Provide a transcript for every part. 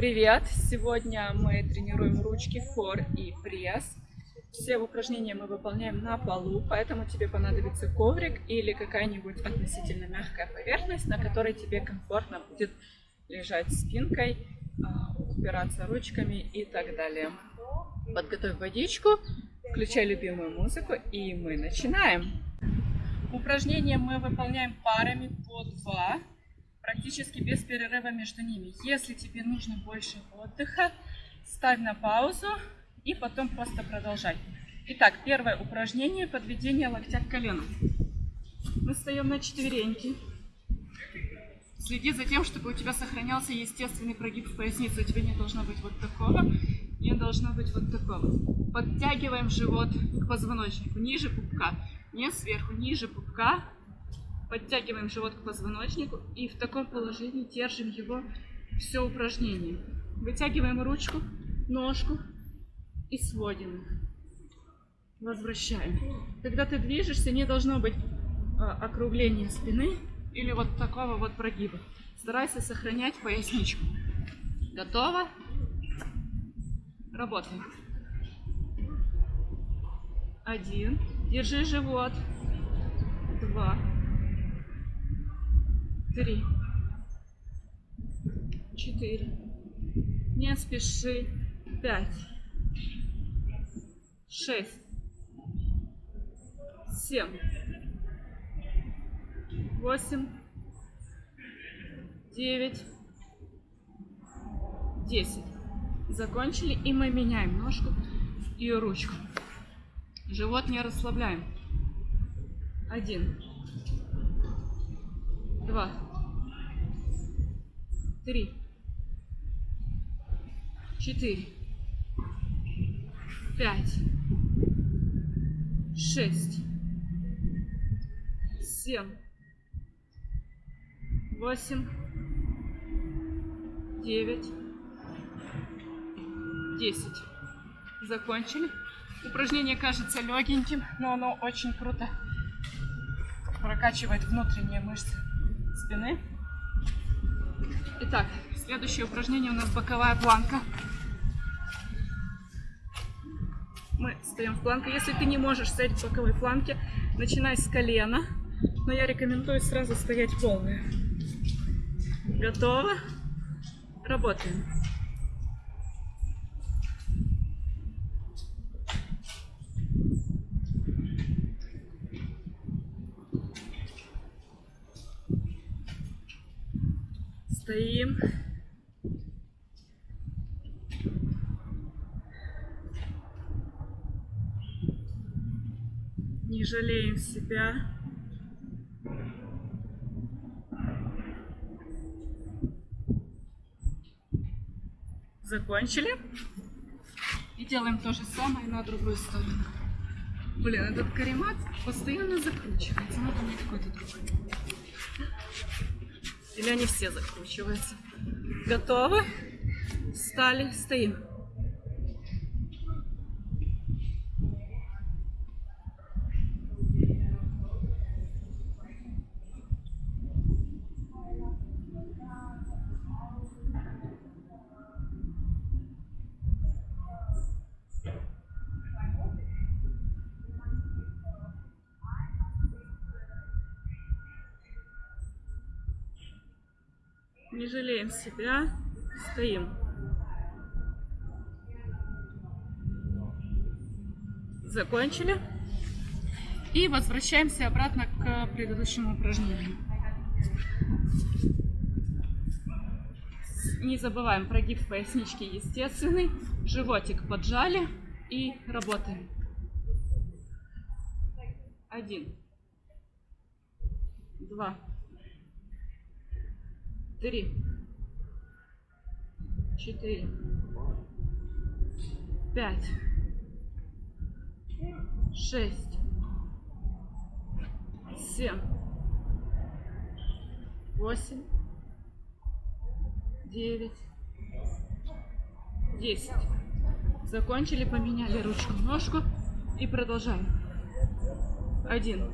Привет! Сегодня мы тренируем ручки, фор и пресс. Все упражнения мы выполняем на полу, поэтому тебе понадобится коврик или какая-нибудь относительно мягкая поверхность, на которой тебе комфортно будет лежать спинкой, а, упираться ручками и так далее. Подготовь водичку, включай любимую музыку и мы начинаем. Упражнения мы выполняем парами по два практически без перерыва между ними. Если тебе нужно больше отдыха, ставь на паузу и потом просто продолжай. Итак, первое упражнение – подведение локтя к колену. Мы встаем на четвереньки. Следи за тем, чтобы у тебя сохранялся естественный прогиб в пояснице. У тебя не должно быть вот такого, не должно быть вот такого. Подтягиваем живот к позвоночнику, ниже пупка. Не сверху, ниже пупка. Подтягиваем живот к позвоночнику и в таком положении держим его все упражнение. Вытягиваем ручку, ножку и сводим. Возвращаем. Когда ты движешься, не должно быть а, округления спины или вот такого вот прогиба. Старайся сохранять поясничку. Готово? Работаем. Один. Держи живот. Два три, четыре. Не спеши. Пять, шесть, семь, восемь, девять, десять. Закончили, и мы меняем ножку и ручку. Живот не расслабляем. Один два, три, четыре, пять, шесть, семь, восемь, девять, десять. Закончили. Упражнение кажется легеньким, но оно очень круто прокачивает внутренние мышцы спины. Итак, следующее упражнение у нас боковая планка. Мы стоим в планке. Если ты не можешь стоять в боковой планке, начинай с колена. Но я рекомендую сразу стоять полная. Готово? Работаем. стоим. Не жалеем себя. Закончили. И делаем то же самое на другую сторону. Блин, этот каремат постоянно закручивается. Надо мне какой-то другой. Или они все закручиваются? Готовы? Встали, стоим. Не жалеем себя, стоим. Закончили. И возвращаемся обратно к предыдущему упражнению. Не забываем прогиб пояснички естественный, животик поджали и работаем. Один, два, три, четыре, пять, шесть, семь, восемь, девять, десять. Закончили, поменяли ручку, ножку и продолжаем. Один,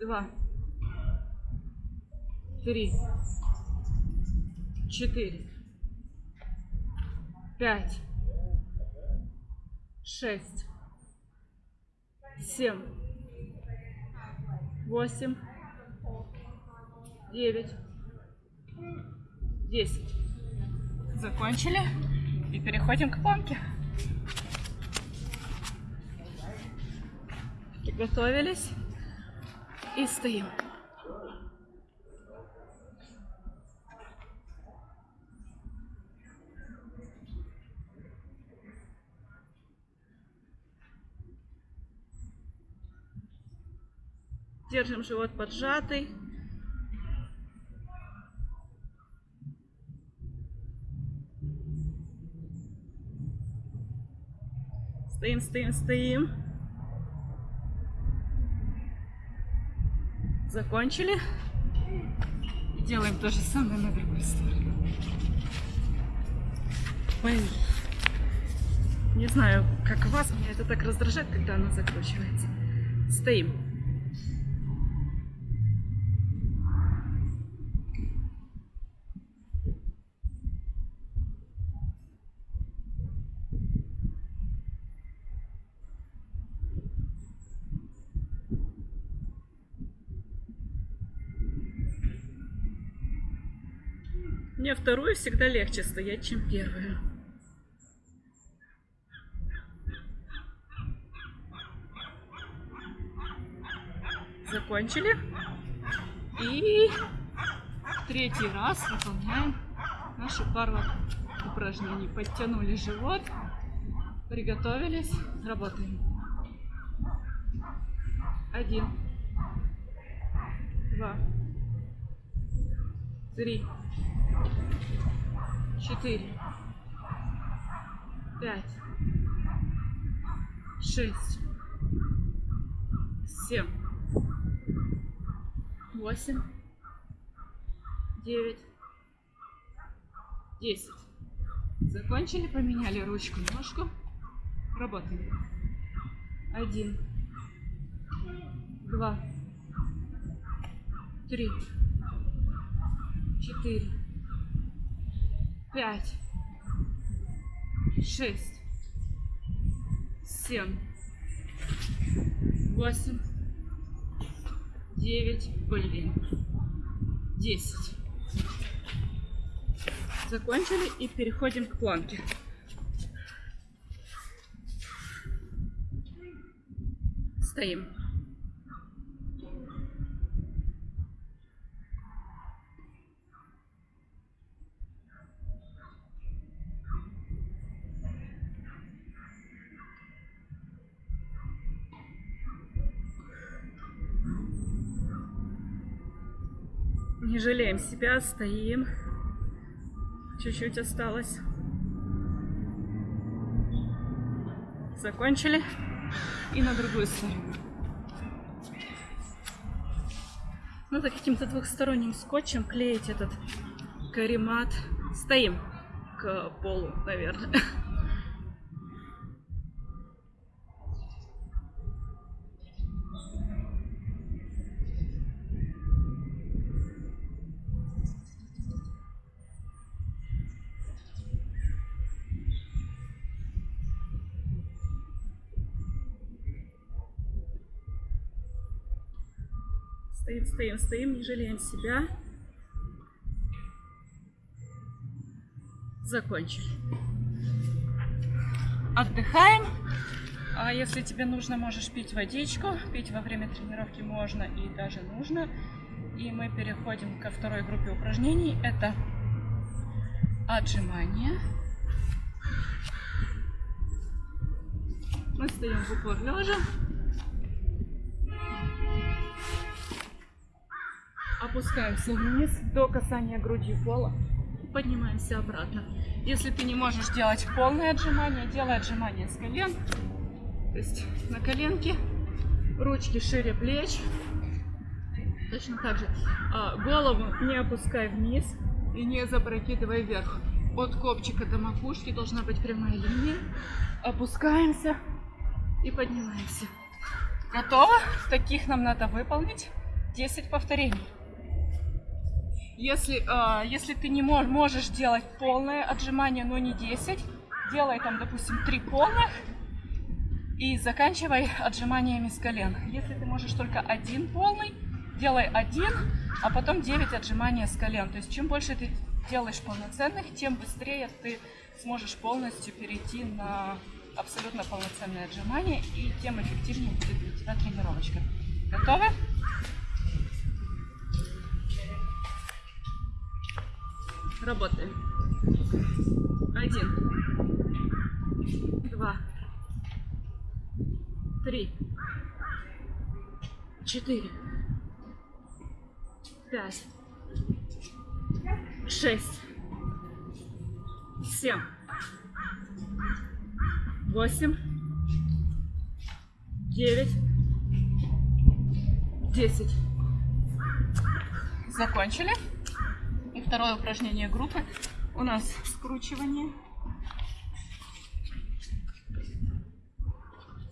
два, три, четыре, пять, шесть, семь, восемь, девять, десять. Закончили. И переходим к планке. Приготовились. И стоим. Держим живот поджатый. Стоим, стоим, стоим. Закончили. И делаем то же самое на другой сторону. Ой. Не знаю, как вас, меня это так раздражает, когда она закручивается. Стоим. Вторую всегда легче стоять, чем первую. Закончили. И третий раз выполняем нашу пару упражнений. Подтянули живот, приготовились, работаем. Один, два, три, четыре, пять, шесть, семь, восемь, девять, десять. Закончили, поменяли ручку, ножку. Работаем. Один, два, три, четыре, пять, шесть, семь, восемь, девять, блин, десять. Закончили и переходим к планке. Стоим. Не жалеем себя, стоим. Чуть-чуть осталось. Закончили. И на другую сторону. Надо каким-то двухсторонним скотчем клеить этот каремат. Стоим к полу, наверное. Стоим, стоим, не жалеем себя. Закончили. Отдыхаем. А если тебе нужно, можешь пить водичку. Пить во время тренировки можно и даже нужно. И мы переходим ко второй группе упражнений. Это отжимания. Мы стоим в упор лежа. Опускаемся вниз до касания груди пола. Поднимаемся обратно. Если ты не можешь делать полное отжимание, делай отжимание с колен. То есть на коленке, ручки шире плеч. Точно так же. А, голову не опускай вниз и не запрокидывай вверх. От копчика до макушки должна быть прямая линия. Опускаемся и поднимаемся. Готово? Таких нам надо выполнить 10 повторений. Если, э, если ты не мож, можешь делать полное отжимание, но не 10, делай там, допустим, три полных и заканчивай отжиманиями с колен. Если ты можешь только один полный, делай один, а потом 9 отжиманий с колен. То есть чем больше ты делаешь полноценных, тем быстрее ты сможешь полностью перейти на абсолютно полноценные отжимания и тем эффективнее будет для тебя тренировочка. Готовы? Работаем. Один. Два. Три. Четыре. Пять. Шесть. Семь. Восемь. Девять. Десять. Закончили. Второе упражнение группы у нас скручивание.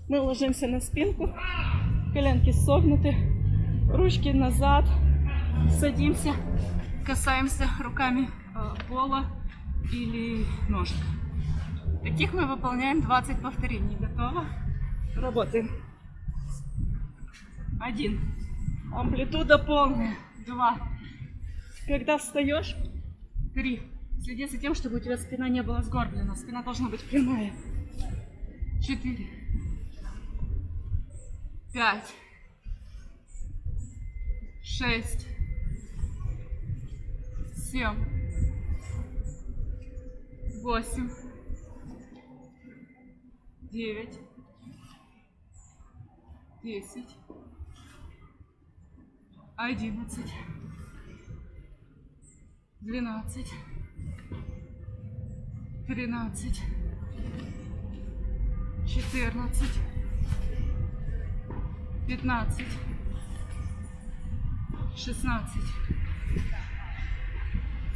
Мы ложимся на спинку, коленки согнуты, ручки назад, садимся, касаемся руками э, пола или ножек. Таких мы выполняем 20 повторений. Готово? Работаем. Один. Амплитуда полная. Два. Когда встаешь, три. Следи за тем, чтобы у тебя спина не была сгорблена. Спина должна быть прямая. Четыре. Пять. Шесть. Семь. Восемь. Девять. Десять. Одиннадцать двенадцать, тринадцать, четырнадцать, пятнадцать, шестнадцать,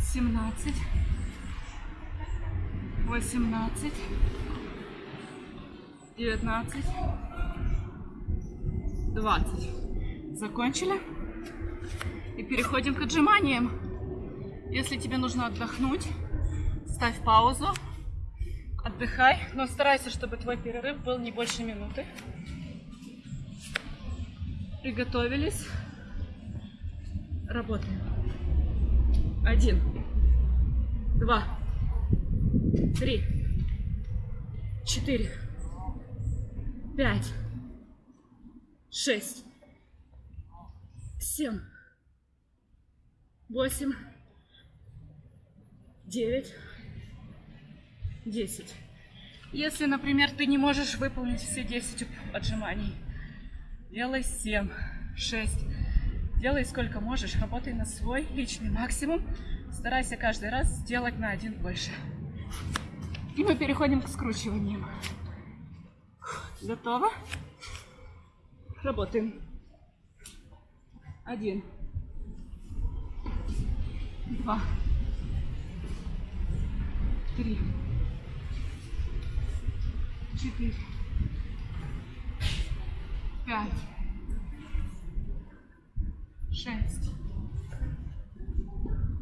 семнадцать, восемнадцать, девятнадцать, двадцать. Закончили? И переходим к отжиманиям. Если тебе нужно отдохнуть, ставь паузу, отдыхай, но старайся, чтобы твой перерыв был не больше минуты. Приготовились. Работаем. Один, два, три, четыре, пять, шесть, семь, восемь, девять, десять. Если, например, ты не можешь выполнить все 10 отжиманий, делай 7, 6. Делай сколько можешь, работай на свой личный максимум. Старайся каждый раз сделать на один больше. И мы переходим к скручиваниям. Готово? Работаем. Один. Два три, четыре, пять, шесть,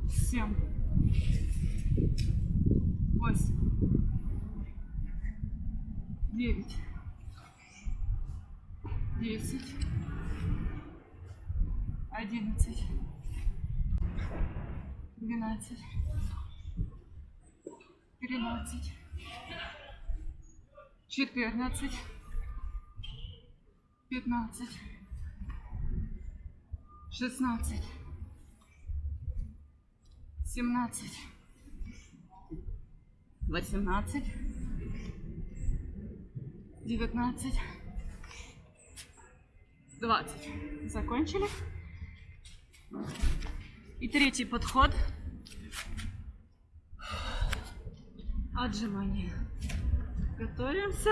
семь, восемь, девять, десять, одиннадцать, двенадцать тринадцать, четырнадцать, пятнадцать, шестнадцать, семнадцать, восемнадцать, девятнадцать, двадцать. Закончили. И третий подход отжимания. Готовимся.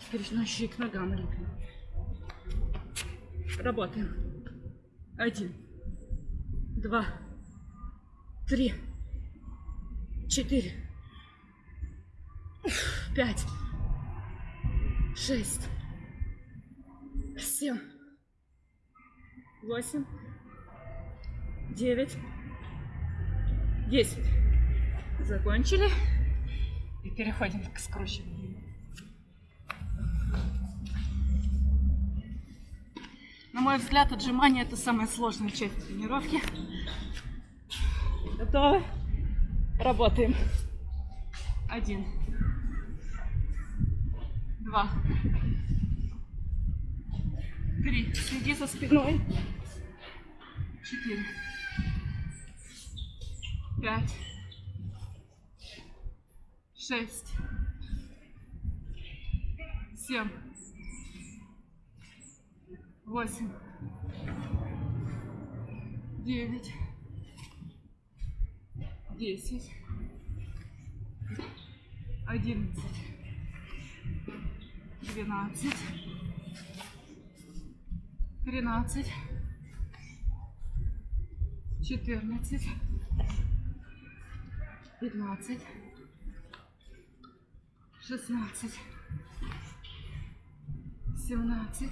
Теперь ножи к ногам лепим. Работаем. Один, два, три, четыре, пять, шесть, семь, восемь, девять, 10. Закончили. И переходим к скручиванию. На мой взгляд, отжимание это самая сложная часть тренировки. Готовы? Работаем. Один. Два. Три. Следи за спиной. Четыре. Пять. Шесть. Семь. Восемь. Девять. Десять. Одиннадцать. Двенадцать. Тринадцать. Четырнадцать. Пятнадцать. Шестнадцать. Семнадцать.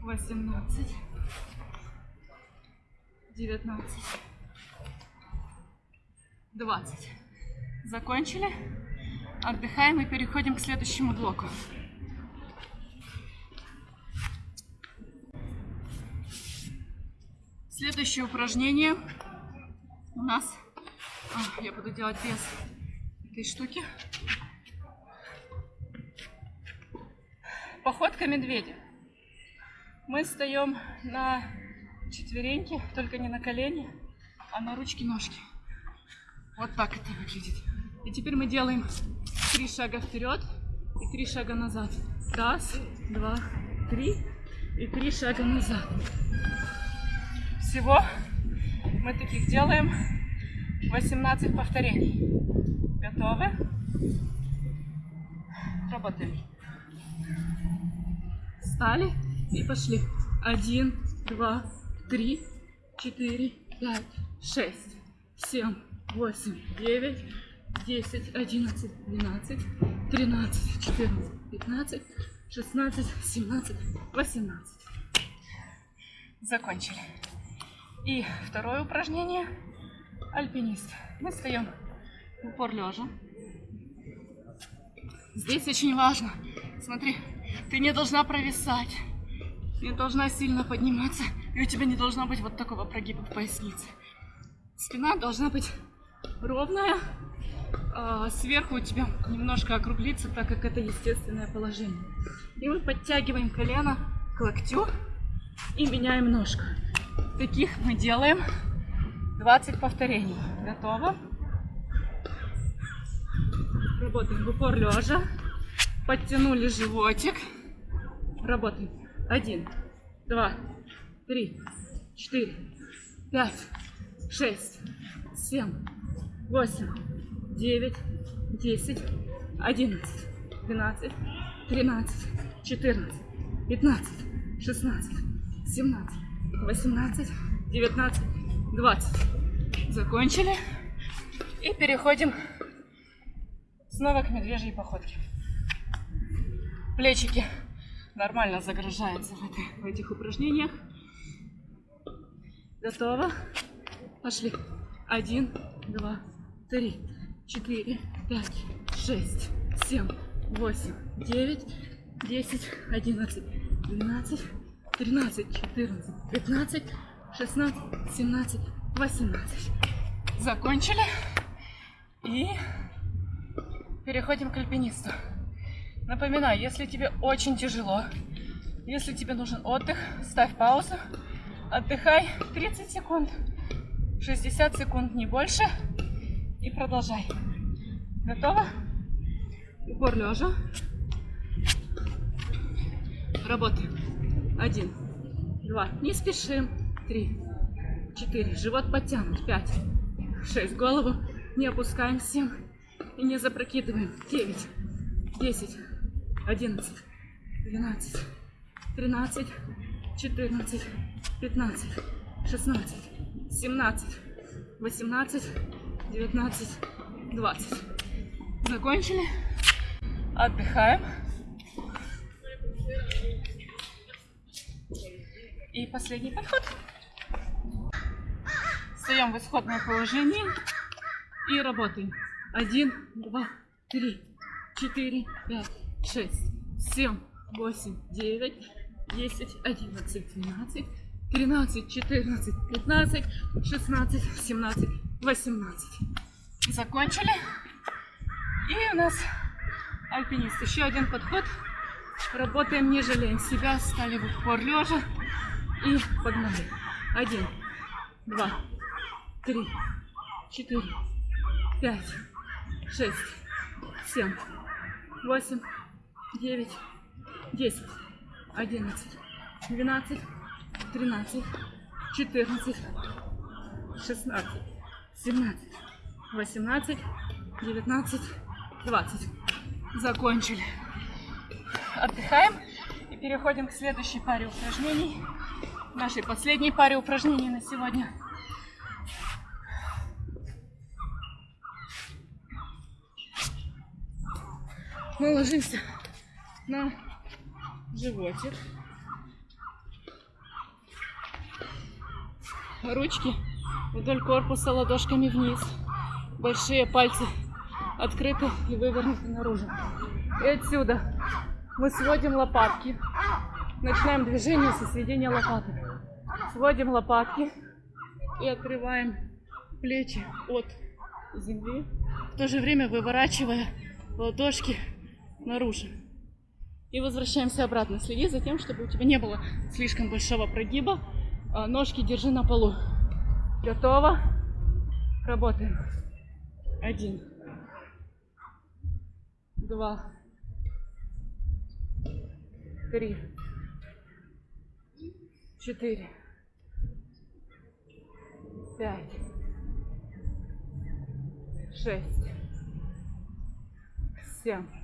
Восемнадцать. Девятнадцать. Двадцать. Закончили? Отдыхаем и переходим к следующему блоку. Следующее упражнение у нас... А, я буду делать без этой штуки. Походка медведя. Мы встаем на четвереньки, только не на колени, а на ручки-ножки. Вот так это выглядит. И теперь мы делаем три шага вперед и три шага назад. Раз, два, три и три шага назад. Всего мы таких делаем 18 повторений. Готовы? Работаем. Встали и пошли. Один, два, три, четыре, пять, шесть, семь, восемь, девять, десять, одиннадцать, двенадцать, тринадцать, четырнадцать, пятнадцать, шестнадцать, семнадцать, восемнадцать. Закончили. И второе упражнение. Альпинист. Мы стоим в упор лежа. Здесь очень важно. Смотри, ты не должна провисать. Не должна сильно подниматься. И у тебя не должно быть вот такого прогиба в пояснице. Спина должна быть ровная. А сверху у тебя немножко округлится, так как это естественное положение. И мы подтягиваем колено к локтю и меняем ножку. Таких мы делаем 20 повторений. Готово? Работаем в упор лежа. Подтянули животик. Работаем. Один, два, три, четыре, пять, шесть, семь, восемь, девять, десять, одиннадцать, двенадцать, тринадцать, четырнадцать, пятнадцать, шестнадцать, семнадцать, восемнадцать, девятнадцать, двадцать. Закончили. И переходим снова к медвежьей походке. Плечики нормально загружаются в этих упражнениях. Готово. Пошли. Один, два, три, четыре, пять, шесть, семь, восемь, девять, десять, одиннадцать, двенадцать, тринадцать, четырнадцать, пятнадцать, шестнадцать, семнадцать, восемнадцать. Закончили. И переходим к альпинисту. Напоминаю, если тебе очень тяжело, если тебе нужен отдых, ставь паузу, отдыхай 30 секунд, 60 секунд, не больше, и продолжай. Готово? Упор лежа. Работаем. Один, два, не спешим. Три, четыре, живот подтянут. Пять, шесть, голову не опускаем. Семь, и не запрокидываем. Девять, десять, одиннадцать, двенадцать, тринадцать, четырнадцать, пятнадцать, шестнадцать, семнадцать, восемнадцать, девятнадцать, двадцать. Закончили. Отдыхаем. И последний подход. Встаем в исходное положение и работаем. Один, два, три, четыре, пять, шесть, семь, восемь, девять, десять, одиннадцать, двенадцать, тринадцать, четырнадцать, пятнадцать, шестнадцать, семнадцать, восемнадцать. Закончили. И у нас альпинист. Еще один подход. Работаем, не жалеем себя. Стали в упор лежа. И погнали. Один, два, три, четыре, пять, шесть, семь, восемь, девять, десять, одиннадцать, двенадцать, тринадцать, четырнадцать, шестнадцать, семнадцать, восемнадцать, девятнадцать, двадцать. Закончили. Отдыхаем и переходим к следующей паре упражнений. Нашей последней паре упражнений на сегодня. Мы ложимся на животик. Ручки вдоль корпуса ладошками вниз. Большие пальцы открыты и вывернуты наружу. И отсюда мы сводим лопатки. Начинаем движение со сведения лопаток. Сводим лопатки и открываем плечи от земли, в то же время выворачивая ладошки наружу. И возвращаемся обратно. Следи за тем, чтобы у тебя не было слишком большого прогиба. А, ножки держи на полу. Готово. Работаем. Один. Два. Три. Четыре. Пять. Шесть. Семь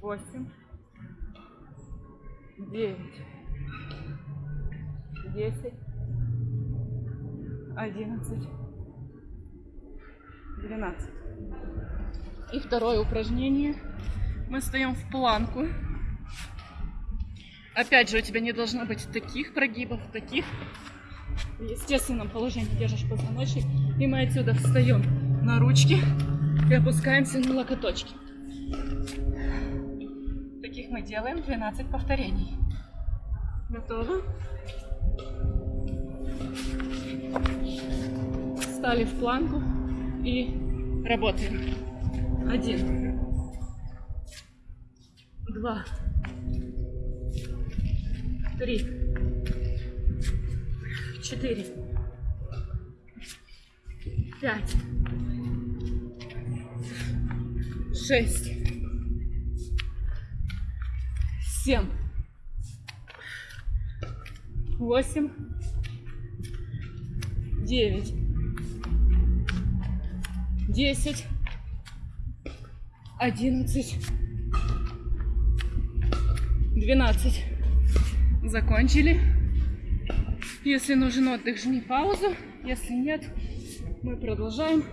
восемь, девять, десять, одиннадцать, двенадцать. И второе упражнение. Мы стоим в планку. Опять же, у тебя не должно быть таких прогибов, таких. В естественном положении держишь позвоночник. И мы отсюда встаем на ручки и опускаемся на локоточки таких мы делаем 12 повторений. Готово? Встали в планку и работаем. Один. Два. Три. Четыре. Пять. Шесть семь, восемь, девять, десять, одиннадцать, двенадцать. Закончили. Если нужен отдых, жми паузу. Если нет, мы продолжаем.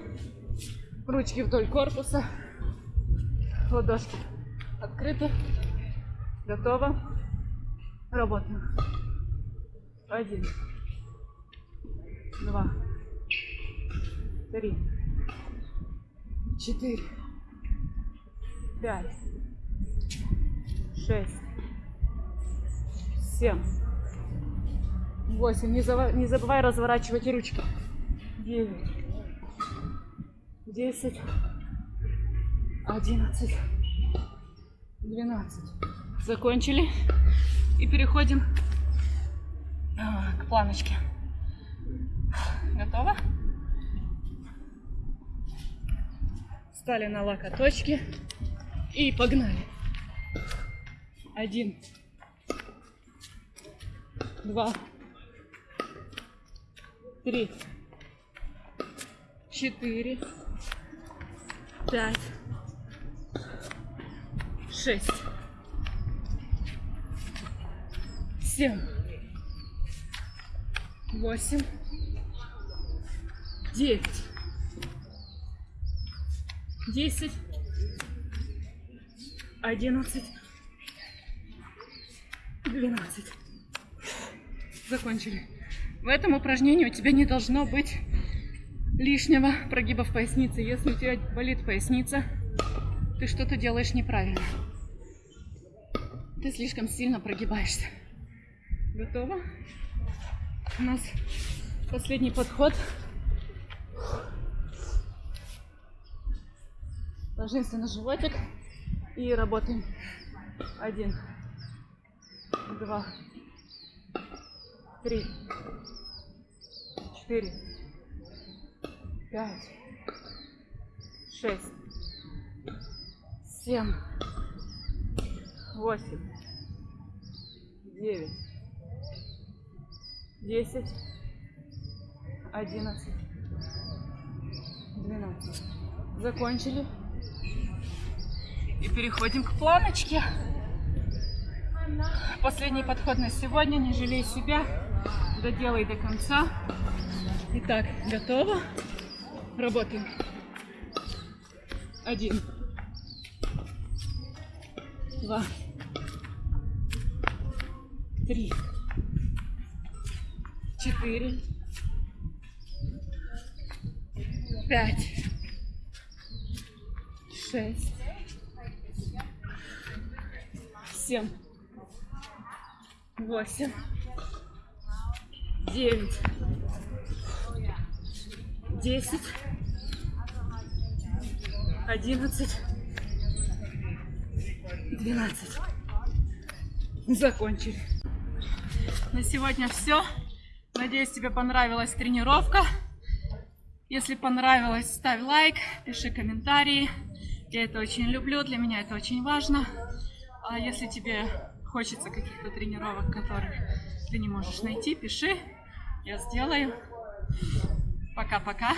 Ручки вдоль корпуса. Ладошки открыты. Готово. Работаем. Один. Два. Три. Четыре. Пять. Шесть. Семь. Восемь. Не, зава... не забывай разворачивать ручки. Девять. Десять. Одиннадцать. Двенадцать. Закончили. И переходим а, к планочке. Готово? Стали на локоточки. И погнали. Один. Два. Три. Четыре. Пять. Шесть. Семь, восемь, девять, десять, одиннадцать, двенадцать. Закончили. В этом упражнении у тебя не должно быть лишнего прогиба в пояснице. Если у тебя болит поясница, ты что-то делаешь неправильно. Ты слишком сильно прогибаешься. Готово? У нас последний подход. Ложимся на животик и работаем. Один, два, три, четыре, пять, шесть, семь, восемь, девять, десять, одиннадцать, двенадцать. Закончили. И переходим к планочке. Последний подход на сегодня. Не жалей себя. Доделай до конца. Итак, готово. Работаем. Один. Два. Три. Четыре. Пять. Шесть. Семь. Восемь. Девять. Десять. Одиннадцать. Двенадцать. Закончили. На сегодня все. Надеюсь, тебе понравилась тренировка. Если понравилось, ставь лайк, пиши комментарии. Я это очень люблю, для меня это очень важно. А если тебе хочется каких-то тренировок, которых ты не можешь найти, пиши, я сделаю. Пока-пока.